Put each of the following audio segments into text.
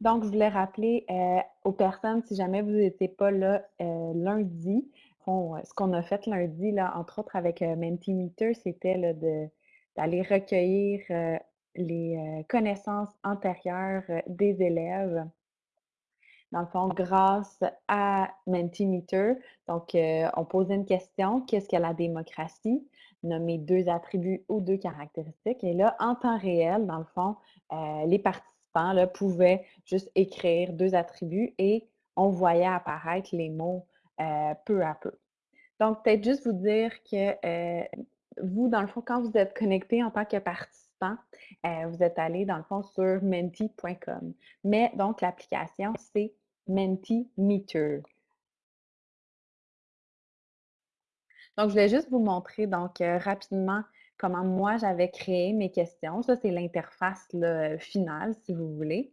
Donc, je voulais rappeler, heu, aux personnes, si jamais vous étiez pas là, heu, lundi, on ce qu'on a fait lundi, là, entre autres avec, Mentimeter, c'était d'aller recueillir, les, connaissances antérieures, des élèves. Dans le fond, grâce à Mentimeter, donc, on posait une question: «Qu'est-ce que la démocratie?» Nommer 2 attributs ou 2 caractéristiques et là, en temps réel, dans le fond, les participants, là, pouvaient juste écrire 2 attributs et on voyait apparaître les mots, heu, peu à peu. Donc peut-être juste vous dire que, heu, vous, dans le fond, quand vous êtes connecté en tant que participant, heu, vous êtes allé, dans le fond, sur menti.com. Mais donc l'application, c'est Mentimeter. Donc, je voulais juste vous montrer donc, rapidement comment moi j'avais créé mes questions. Ça, c'est l'interface heu, finale, si vous voulez.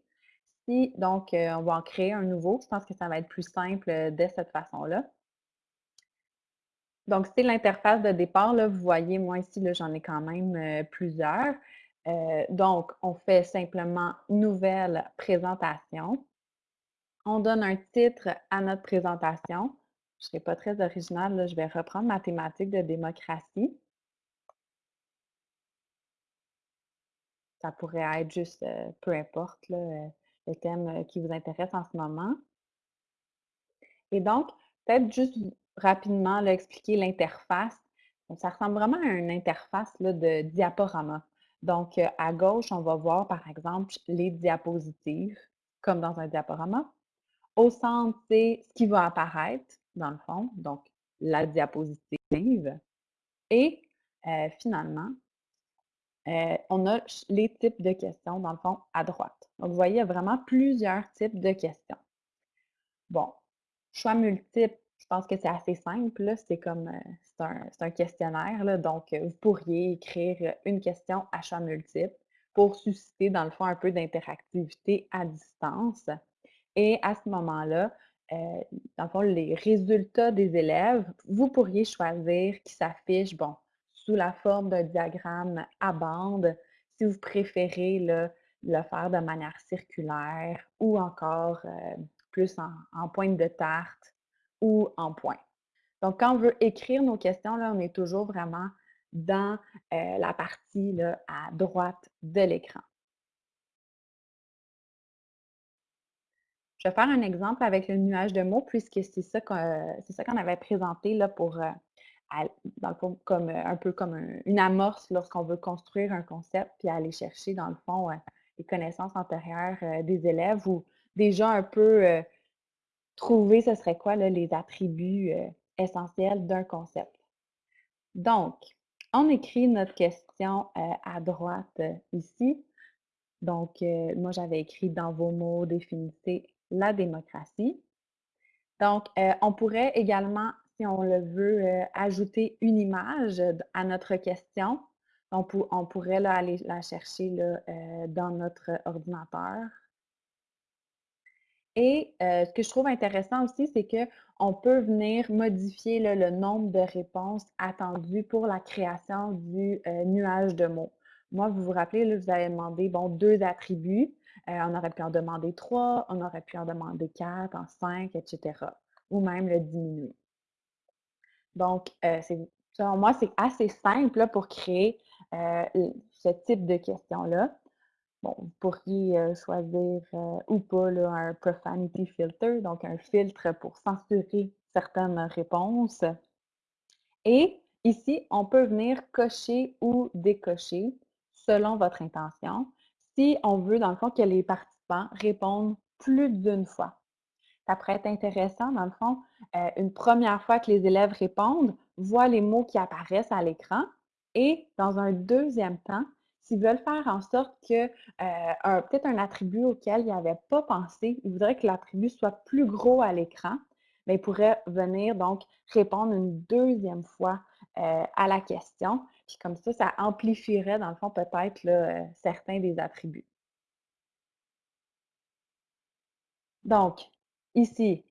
Si donc, heu, on va en créer un nouveau, je pense que ça va être plus simple, heu, de cette façon-là. Donc, c'est l'interface de départ, là. Vous voyez, moi ici, j'en ai quand même, plusieurs. Donc, on fait simplement «Nouvelle présentation». On donne un titre à notre présentation. Je serai pas très originale, là, je vais reprendre ma thématique de démocratie. Ça pourrait être juste, peu importe le thème, qui vous intéresse en ce moment. Et donc, peut-être juste rapidement expliquer l'interface. Ça ressemble vraiment à une interface de diaporama. Donc, à gauche, on va voir par exemple les diapositives, comme dans un diaporama. Au centre, c'est ce qui va apparaître dans le fond, donc la diapositive et finalement heu, on a les types de questions dans le fond à droite. Donc vous voyez, il y a vraiment plusieurs types de questions. Bon, choix multiples, je pense que c'est assez simple c'est comme, heu, c'est un questionnaire donc, heu, vous pourriez écrire, une question à choix multiples pour susciter dans le fond un peu d'interactivité à distance et à ce moment-là, dans le fond, les résultats des élèves, vous pourriez choisir qu'ils s'affichent, bon, sous la forme d'un diagramme à bande, si vous préférez le faire de manière circulaire ou encore, heu, plus en pointe de tarte ou en points. Donc quand on veut écrire nos questions là, on est toujours vraiment dans, heu, la partie à droite de l'écran. Je vais faire un exemple avec le nuage de mots puisque c'est ça qu'on avait présenté là pour, heu, comme, heu, un peu comme un une amorce lorsqu'on veut construire un concept puis aller chercher dans le fond, heu, les connaissances antérieures, heu, des élèves ou déjà un peu, trouver ce serait quoi les attributs, essentiels d'un concept. Donc, on écrit notre question, à droite, ici. Donc, moi j'avais écrit: «Dans vos mots, définissez la démocratie». Donc, on pourrait également, on le veut, heu, ajouter une image d à notre question. On pou on pourrait aller la chercher heu, dans notre ordinateur. Et ce que je trouve intéressant aussi, c'est qu'on peut venir modifier le nombre de réponses attendues pour la création du, nuage de mots. Moi, vous vous rappelez vous avais demandé, 2 attributs, on aurait pu en demander 3, on aurait pu en demander 4, en 5 et cetera ou même le diminuer. Donc, c'est selon moi, c'est assez simple là, pour créer, heu, l ce type de questions-là. Bon, vous pourriez, heu, choisir, ou pas un profanity filter, donc un filtre pour censurer certaines réponses. Et ici, on peut venir cocher ou décocher selon votre intention, si on veut, dans le fond, que les participants répondent plus d'1 fois. Ça pourrait être intéressant, dans le fond, heu, une 1re fois que les élèves répondent, voient les mots qui apparaissent à l'écran et dans un 2e temps, s'ils veulent faire en sorte que, un peut-être un attribut auquel ils avaient pas pensé, ils voudraient que l'attribut soit plus gros à l'écran, mais ils pourraient venir donc répondre une 2e fois, heu, à la question. Puis comme ça, ça amplifierait dans le fond peut-être certains des attributs. Donc, ici,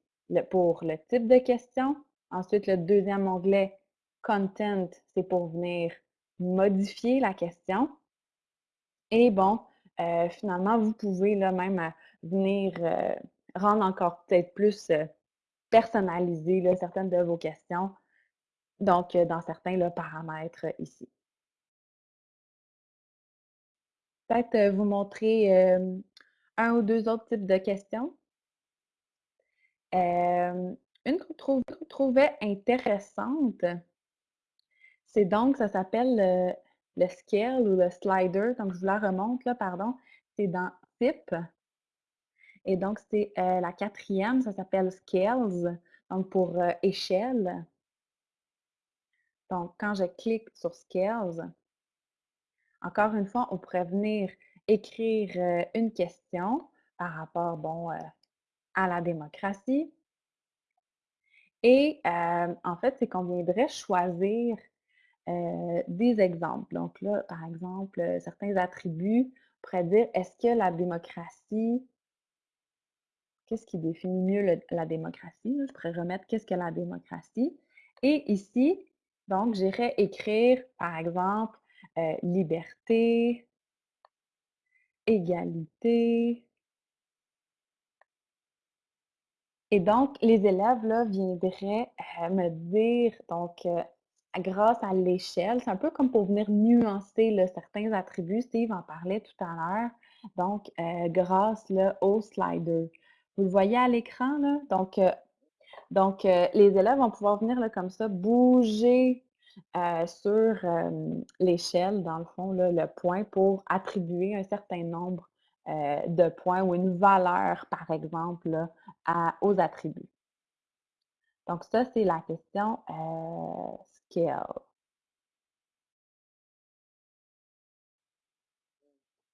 pour le type de question. Ensuite, le 2e onglet Content, c'est pour venir modifier la question. Et bon, heu, finalement, vous pouvez là même, heu, venir, heu, rendre encore peut-être plus, heu, personnalisé là, certaines de vos questions, donc dans certains paramètres euh, ici. Peut-être, vous montrer, 1 ou 2 autres types de questions. Une trouve qu'on trouvait intéressante, c'est donc ça s'appelle le le scale ou le slider, donc je vous la remonte là, pardon. C'est dans FIP et donc c'est, heu, la quatrième, ça s'appelle scales, donc pour, heu, échelle. Donc quand je clique sur scales, encore une fois, on pourrait venir écrire, heu, une question par rapport, bon, à la démocratie et en fait, c'est qu'on viendrait choisir des exemples. Donc là, par exemple, certains attributs, on pourrait dire: «Est-ce que la démocratie» qu'est-ce qui définit mieux la démocratie? Je pourrais remettre: «Qu'est-ce que la démocratie?» et ici, donc j'irais écrire, par exemple, liberté, égalité Et donc, les élèves, là, viendraient, heu, me dire donc, heu, grâce à l'échelle, c'est un peu comme pour venir nuancer, certains attributs. Steve en parlait tout à l'heure. Donc, heu, grâce, au slider. Vous le voyez à l'écran, là? Donc, donc, les élèves vont pouvoir venir, là, comme ça, bouger, sur, l'échelle, dans le fond, là, le point pour attribuer un certain nombre, heu, de points ou une valeur, par exemple, aux attributs. Donc ça, c'est la question, heu, scale.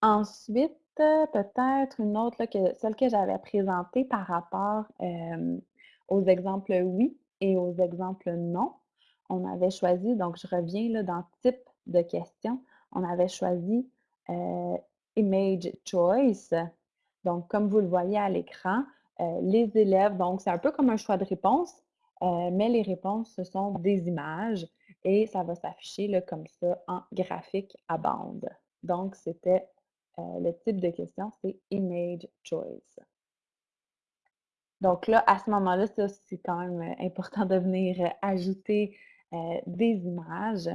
Ensuite, peut-être une autre que celle que j'avais présentée par rapport, hem, aux exemples oui et aux exemples non. On avait choisi donc je reviens là dans type de question, on avait choisi, image choice. Donc comme vous le voyez à l'écran, heu, les élèves donc c'est un peu comme un choix de réponse, heu, mais les réponses, ce sont des images et ça va s'afficher comme ça en graphique à bande. Donc c'était Heu, le type de question, c'est image choice. Donc là, à ce moment-là, c'est quand même, important de venir, ajouter, des images.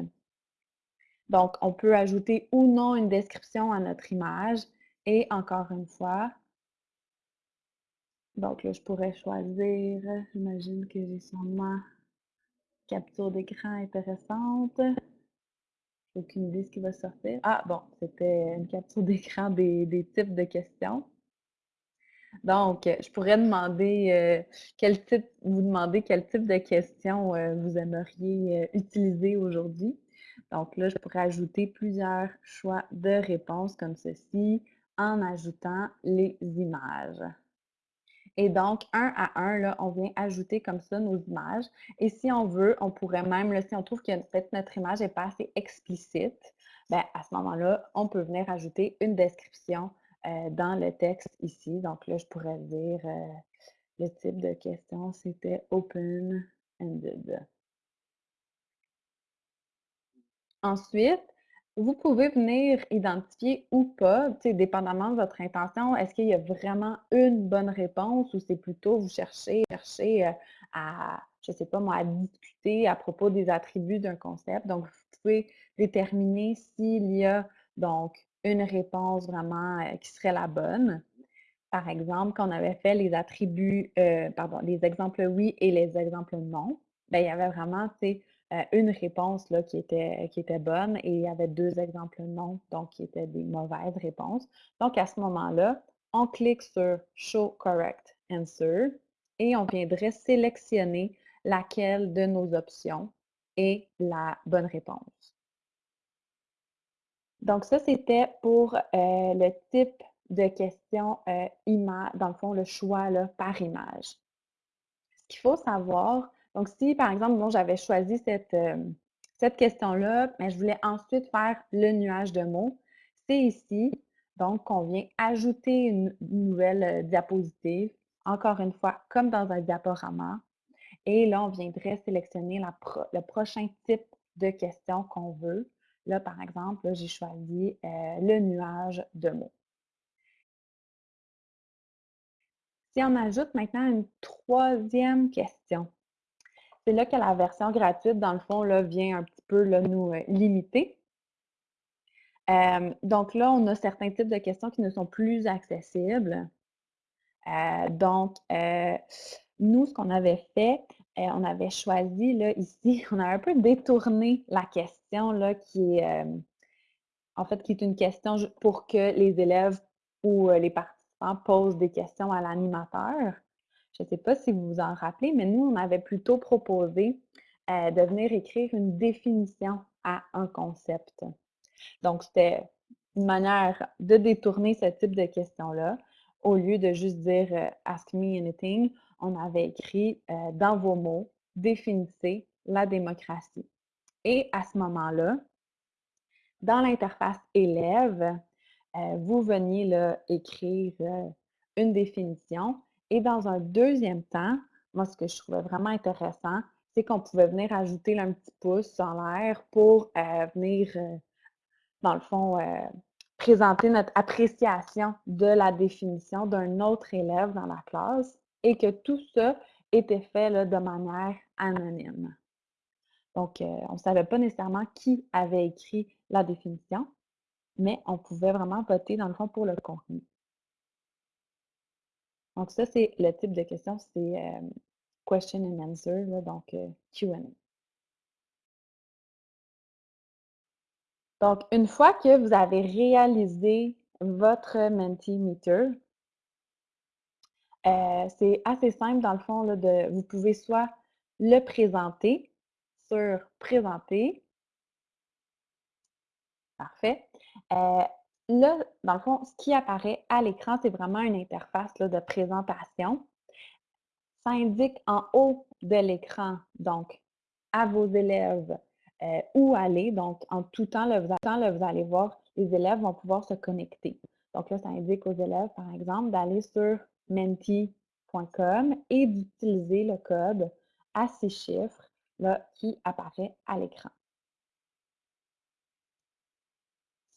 Donc, on peut ajouter ou non une description à notre image et encore une fois, donc là, je pourrais choisir, j'imagine que j'ai sûrement capture d'écran intéressante. Aucune idée ce qui va sortir. Ah bon, c'était une capture d'écran des types de questions. Donc, je pourrais demander, heu, quel type vous demander quel type de questions, heu, vous aimeriez, heu, utiliser aujourd'hui. Donc là, je pourrais ajouter plusieurs choix de réponses comme ceci, en ajoutant les images. Et donc, un à un, là, on vient ajouter comme ça nos images. Et si on veut, on pourrait même, là, si on trouve que peut-être notre image n'est pas assez explicite, ben, à ce moment-là, on peut venir ajouter une description euh, dans le texte ici. Donc là, je pourrais dire euh, le type de question, c'était open-ended. Ensuite, vous pouvez venir identifier ou pas, dépendamment de votre intention, est-ce qu'il y a vraiment une bonne réponse ou c'est plutôt vous cherchez cherchez, heu, à, je sais pas moi, à discuter à propos des attributs d'un concept. Donc, vous pouvez déterminer s'il y a donc une réponse vraiment, heu, qui serait la bonne. Par exemple, quand on avait fait les attributs, heu, pardon, les exemples oui et les exemples non, ben, il y avait vraiment, tu une réponse là qui était bonne et il y avait 2 exemples non, donc qui étaient des mauvaises réponses. Donc à ce moment-là, on clique sur «Show correct answer» et on viendrait sélectionner laquelle de nos options est la bonne réponse. Donc ça, c'était pour, heu, le type de question, heu, ima dans le fond, le choix par image. Ce qu'il faut savoir, donc, si par exemple, bon, j'avais choisi cette, euh, cette question-là, mais je voulais ensuite faire le nuage de mots, c'est ici, donc, qu'on vient ajouter une, nouvelle euh, diapositive, encore une fois, comme dans un diaporama. Et là, on viendrait sélectionner le prochain type de question qu'on veut. Là, par exemple, j'ai choisi euh, le nuage de mots. Si on ajoute maintenant une troisième question, c'est là que la version gratuite, dans le fond, là, vient un petit peu là, nous euh, limiter. Euh, donc là, on a certains types de questions qui ne sont plus accessibles. Euh, donc, nous, ce qu'on avait fait, on avait choisi là, ici, on a un peu détourné la question là, qui est en fait, qui est une question pour que les élèves ou les participants posent des questions à l'animateur. Je ne sais pas si vous vous en rappelez, mais nous, on avait plutôt proposé de venir écrire une définition à un concept. Donc, c'était une manière de détourner ce type de questions-là. Au lieu de juste dire Ask me anything, on avait écrit dans vos mots, définissez la démocratie. Et à ce moment-là, dans l'interface élève, euh, vous veniez écrire euh, une définition. Et dans un deuxième temps, moi, ce que je trouvais vraiment intéressant, c'est qu'on pouvait venir ajouter un petit pouce en l'air pour venir, dans le fond, présenter notre appréciation de la définition d'un autre élève dans la classe et que tout ça était fait de manière anonyme. Donc, on ne savait pas nécessairement qui avait écrit la définition, mais on pouvait vraiment voter, dans le fond, pour le contenu. Donc, ça, c'est le type de question, c'est question and answer, donc Q&A. Donc, une fois que vous avez réalisé votre Mentimeter, euh, c'est assez simple dans le fond, là, de, vous pouvez soit le présenter sur Présenter, Parfait. Euh, là, dans le fond, ce qui apparaît à l'écran, c'est vraiment une interface de présentation. Ça indique en haut de l'écran, donc, à vos élèves euh, où aller. Donc, en tout temps, vous, vous allez voir, les élèves vont pouvoir se connecter. Donc là, ça indique aux élèves, par exemple, d'aller sur menti.com et d'utiliser le code à six chiffres là, qui apparaît à l'écran.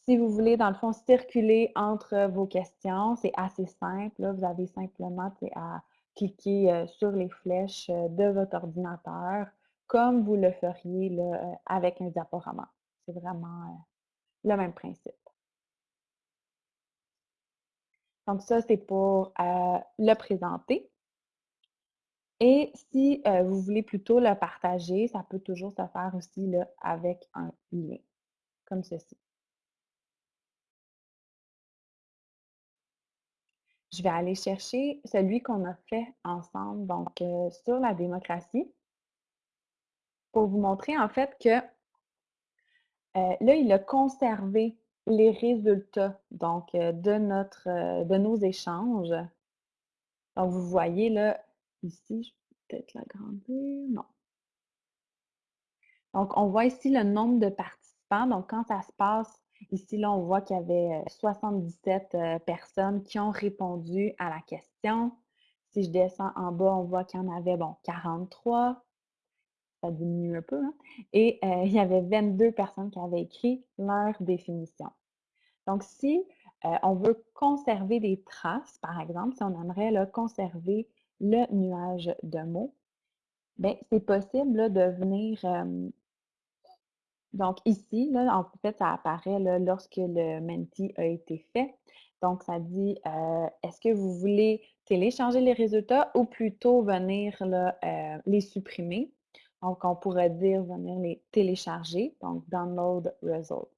Si vous voulez, dans le fond, circuler entre vos questions, c'est assez simple. Vous avez simplement à cliquer euh, sur les flèches euh, de votre ordinateur comme vous le feriez là, euh, avec un diaporama. C'est vraiment le même principe. Donc ça, c'est pour le présenter. Et si vous voulez plutôt le partager, ça peut toujours se faire aussi là, avec un lien, comme ceci. Je vais aller chercher celui qu'on a fait ensemble, donc euh, sur la démocratie, pour vous montrer en fait que euh, là, il a conservé les résultats donc euh, de, notre, de nos échanges. Donc, vous voyez là, ici, je vais peut-être l'agrandir, non. Donc, on voit ici le nombre de participants. Donc, quand ça se passe Ici, là, on voit qu'il y avait 77 euh, euh, personnes qui ont répondu à la question. Si je descends en bas, on voit qu'il y en avait, bon, 43. Ça diminue un peu. Hein. Et euh, il y avait 22 personnes qui avaient écrit leur définition. Donc, si on veut conserver des traces, par exemple, si on aimerait là, conserver le nuage de mots, bien, c'est possible de venir donc ici, là, en fait, ça apparaît lorsque le Menti a été fait. Donc, ça dit, euh, est-ce que vous voulez télécharger les résultats ou plutôt venir euh, les supprimer? Donc, on pourrait dire venir les télécharger, donc Download Results.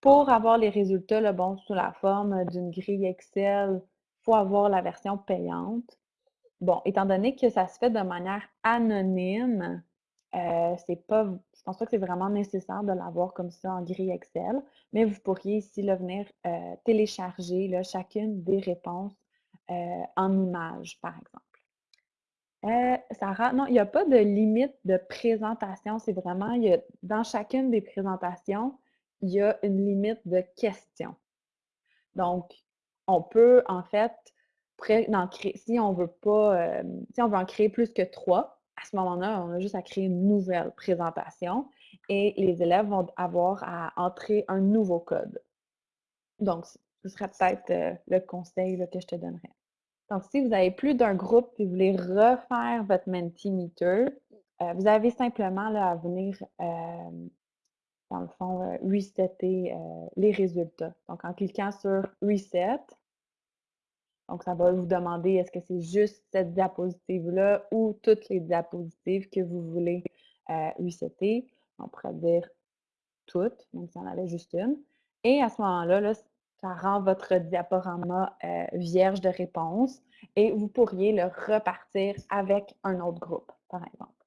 Pour avoir les résultats, bon, sous la forme d'une grille Excel, il faut avoir la version payante. Bon, étant donné que ça se fait de manière anonyme, euh, c'est pas, je pense pas que c'est vraiment nécessaire de l'avoir comme ça en grille Excel, mais vous pourriez ici là, venir euh, télécharger chacune des réponses euh, en images, par exemple. Sarah, non, il n'y a pas de limite de présentation. C'est vraiment, y a, dans chacune des présentations, il y a une limite de questions. Donc, on peut en fait, si on veut pas, si on veut en créer plus que trois, à ce moment-là, on a juste à créer une nouvelle présentation et les élèves vont avoir à entrer un nouveau code. Donc, ce serait peut-être euh, le conseil que je te donnerais. Donc, si vous avez plus d'un groupe et vous voulez refaire votre Mentimeter, euh, vous avez simplement à venir, euh, dans le fond, resetter les résultats. Donc, en cliquant sur Reset, donc ça va vous demander est-ce que c'est juste cette diapositive-là ou toutes les diapositives que vous voulez euh, resetter. On pourrait dire toutes, même si on avait juste une. Et à ce moment-là, là, ça rend votre diaporama euh, vierge de réponse et vous pourriez le repartir avec un autre groupe, par exemple.